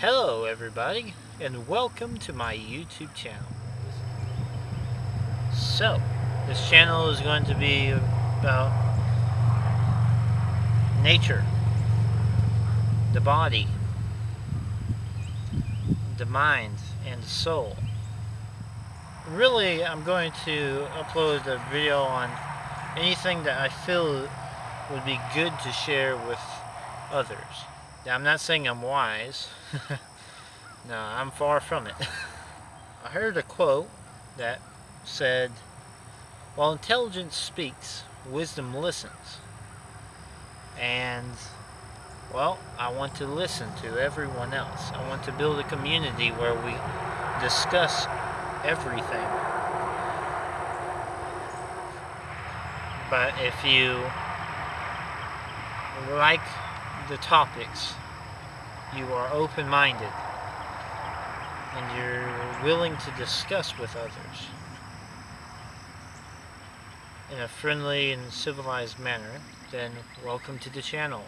Hello everybody and welcome to my YouTube channel. So, this channel is going to be about nature, the body, the mind, and the soul. Really, I'm going to upload a video on anything that I feel would be good to share with others. Now, I'm not saying I'm wise. no, I'm far from it. I heard a quote that said, While intelligence speaks, wisdom listens. And, well, I want to listen to everyone else. I want to build a community where we discuss everything. But if you like the topics, you are open-minded, and you're willing to discuss with others in a friendly and civilized manner, then welcome to the channel.